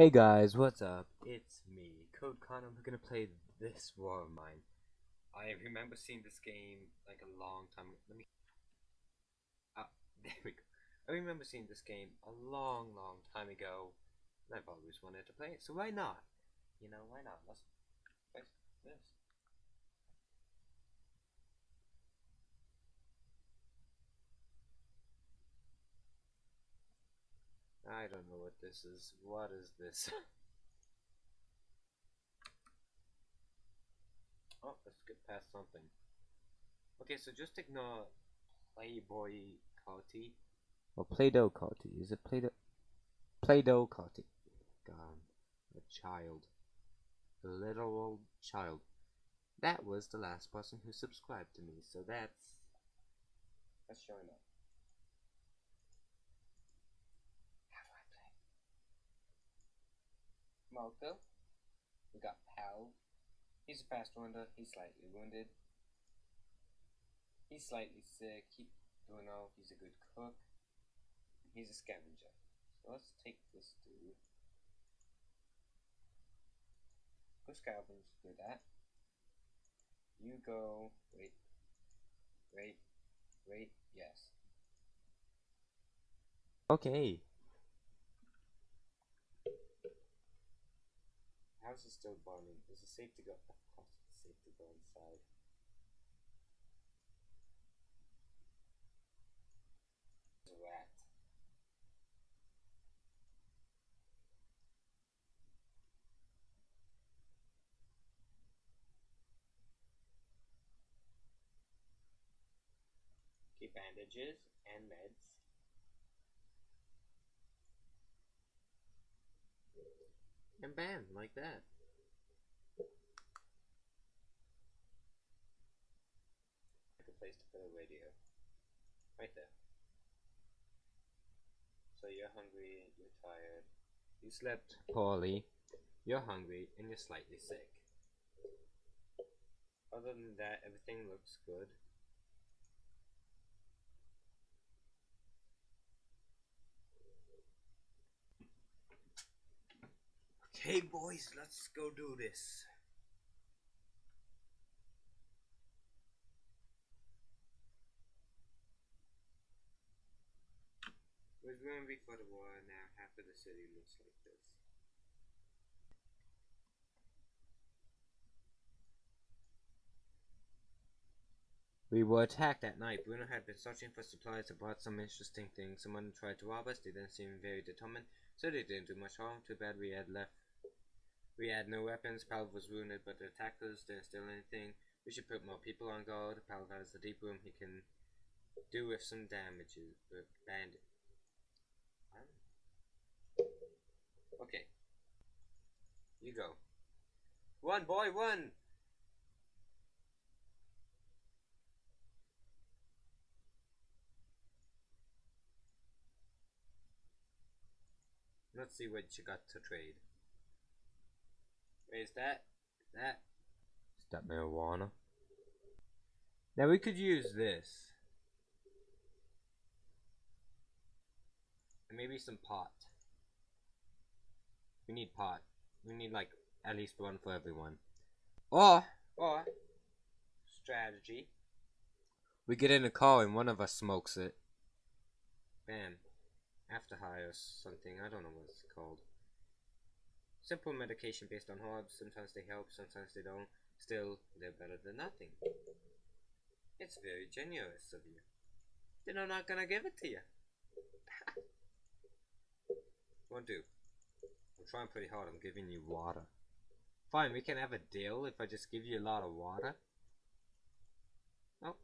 Hey guys, what's up? It's me, Code Con, and we're gonna play this war of mine. I remember seeing this game like a long time. Let me. Ah, there we go. I remember seeing this game a long, long time ago, and I've always wanted to play it. So why not? You know, why not? Let's. I don't know what this is. What is this? oh, let's get past something. Okay, so just ignore Playboi Carti. Or Play-Doh Carti. Is it Play-Doh? Play-Doh Carti. God, a child. A little old child. That was the last person who subscribed to me, so that's... That's showing up. How do I play? Marko. We got Pal. He's a fast runner. He's slightly wounded. He's slightly sick. He don't know. He's a good cook. He's a scavenger. So let's take this dude. Go scavenge. Do that. You go. Wait. Wait. Wait. Yes. Okay. House is still burning. Is it safe to go? Of course it's safe to go inside. There's a rat. Okay, bandages and meds. And bam, like that. Like a place to put a radio. Right there. So you're hungry, you're tired, you slept poorly, you're hungry, and you're slightly sick. Other than that, everything looks good. Okay, boys, let's go do this. We're going before the war now. Half of the city looks like this. We were attacked at night. Bruno had been searching for supplies and bought some interesting things. Someone tried to rob us. They didn't seem very determined, so they didn't do much harm. Too bad we had left. We had no weapons. Pal was wounded, but the attackers didn't steal anything. We should put more people on guard. Pal has the deep room. He can do with some damages. But bandit. Okay. You go. Run, boy, run! Let's see what you got to trade. Wait, is that? Is that? Is that marijuana? Now we could use this. And maybe some pot. We need pot. We need like at least one for everyone. Or, or, strategy. We get in a car and one of us smokes it. Bam. After high or something. I don't know what it's called. Simple medication based on herbs. Sometimes they help, sometimes they don't. Still, they're better than nothing. It's very generous of you. Then I'm not gonna give it to you. Won't do. I'm trying pretty hard. I'm giving you water. Fine, we can have a deal if I just give you a lot of water. Oh.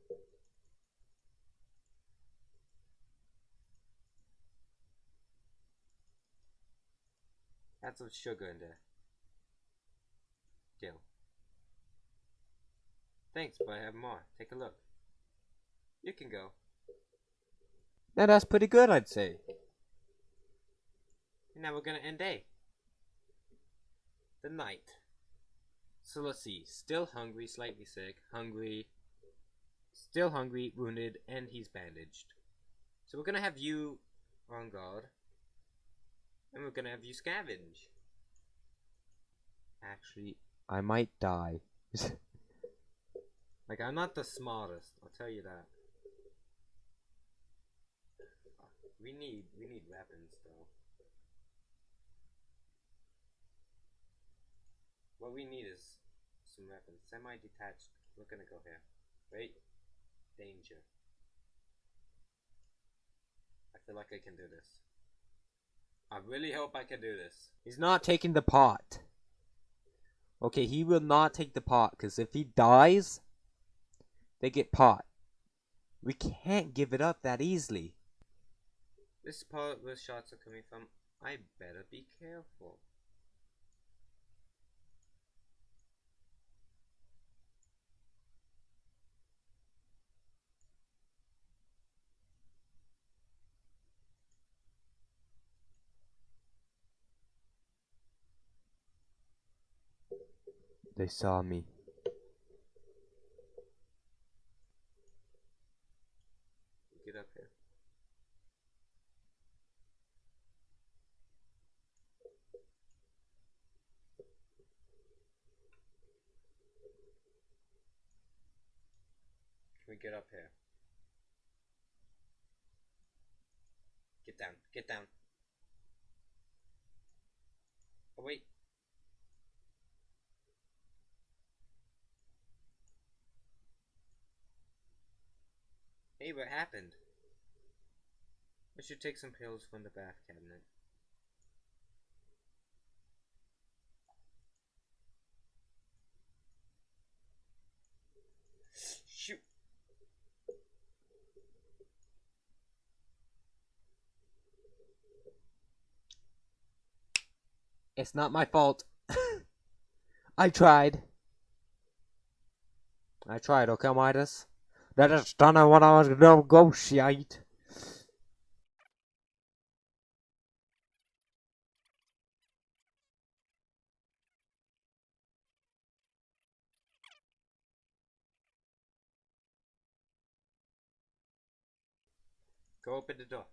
Add some sugar in there. Uh, Deal. Thanks, but I have more. Take a look. You can go. Now that's pretty good, I'd say. And now we're gonna end day. The night. So let's see. Still hungry, slightly sick, hungry, still hungry, wounded, and he's bandaged. So we're gonna have you on guard. And we're gonna have you scavenge. actually, I might die. like, I'm not the smartest, I'll tell you that. We need, we need weapons, though. What we need is some weapons. Semi-detached. We're gonna go here. Wait. Danger. I feel like I can do this. I really hope I can do this. He's not taking the pot. Okay, he will not take the pot, because if he dies, they get pot. We can't give it up that easily. This part where shots are coming from, I better be careful. They saw me. Get up here. Can we get up here? Get down, get down. Oh wait. Hey, what happened? I should take some pills from the bath cabinet. Shoot. It's not my fault. I tried. I tried, okay, Midas? That is done what I was gonna negotiate. Go open the door.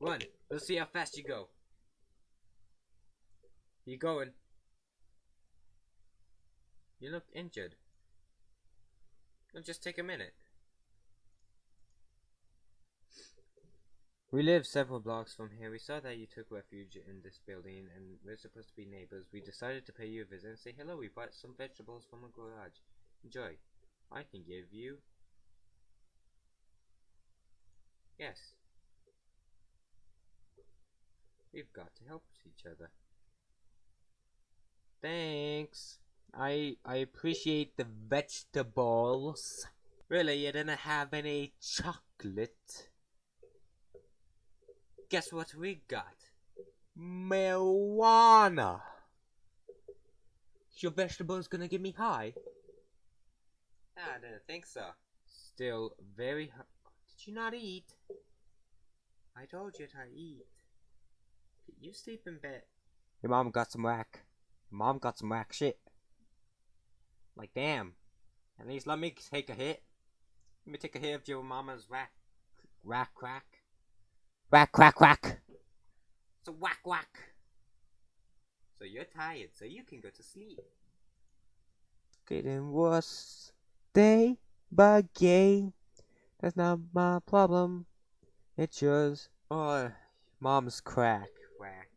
Run. Let's see how fast you go. You going? You look injured. It'll just take a minute. We live several blocks from here. We saw that you took refuge in this building and we're supposed to be neighbors. We decided to pay you a visit and say hello. We bought some vegetables from a garage. Enjoy. I can give you... Yes. We've got to help each other. Thanks. I I appreciate the vegetables. Really, you didn't have any chocolate? Guess what we got? Marijuana. Your vegetable is gonna get me high? Ah, I didn't think so. Still very Did you not eat? I told you to eat. You sleep in bed. Your mom got some whack. Your mom got some whack shit. Like, damn. At least let me take a hit. Let me take a hit of your mama's whack. Whack crack. Whack, whack, whack. So whack, whack. So you're tired, so you can go to sleep. Getting worse day by day. That's not my problem. It's yours. Oh, mom's crack. Whack.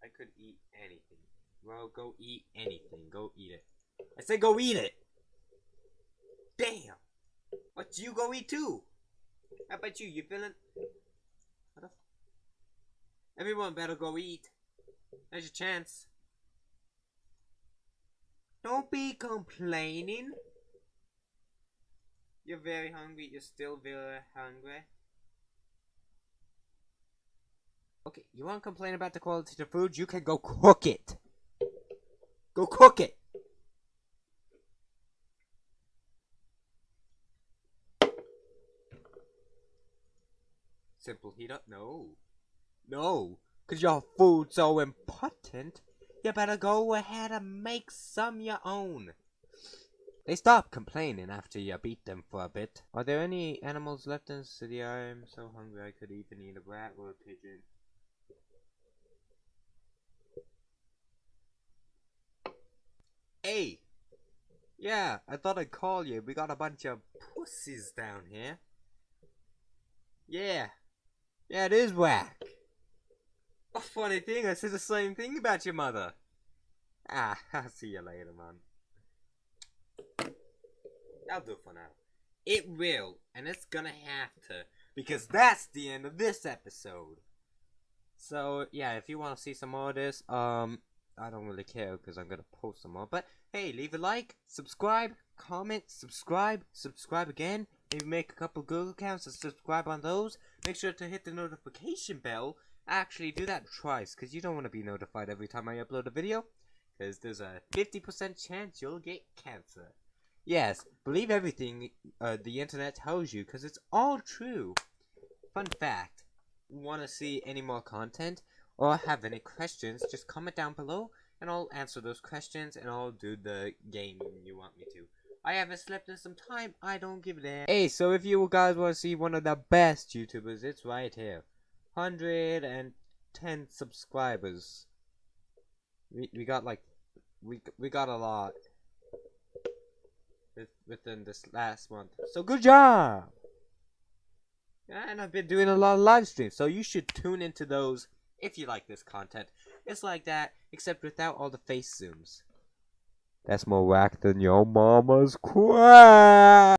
I could eat anything. Well, go eat anything. Go eat it. I said go eat it! Damn! What you go eat too? How about you? You feeling? What the? Everyone better go eat. There's your chance. Don't be complaining. You're very hungry. You're still very hungry. Okay, you want to complain about the quality of the food? You can go cook it. Go cook it. simple heater. No. No. Because your food's so important, you better go ahead and make some your own. They stop complaining after you beat them for a bit. Are there any animals left in the city? I am so hungry I could even eat a rat or a pigeon. Hey! Yeah, I thought I'd call you. We got a bunch of pussies down here. Yeah, yeah, it is whack. A funny thing, I said the same thing about your mother. Ah, I'll see you later, man. That'll do for now. It will, and it's gonna have to, because that's the end of this episode. So, yeah, if you want to see some more of this, um, I don't really care because I'm gonna post some more. But hey, leave a like, subscribe, comment, subscribe, subscribe again. Maybe make a couple Google accounts and subscribe on those. Make sure to hit the notification bell. Actually, do that twice because you don't want to be notified every time I upload a video. Because there's a 50% chance you'll get cancer. Yes, believe everything uh, the internet tells you because it's all true. Fun fact want to see any more content or have any questions, just comment down below and I'll answer those questions and I'll do the game you want me to. I haven't slept in some time, I don't give a damn. Hey, so if you guys want to see one of the best YouTubers, it's right here. 110 subscribers. We, we got like, we, we got a lot within this last month. So good job! And I've been doing a lot of live streams, so you should tune into those if you like this content. It's like that, except without all the face zooms. That's more whack than your mama's crack!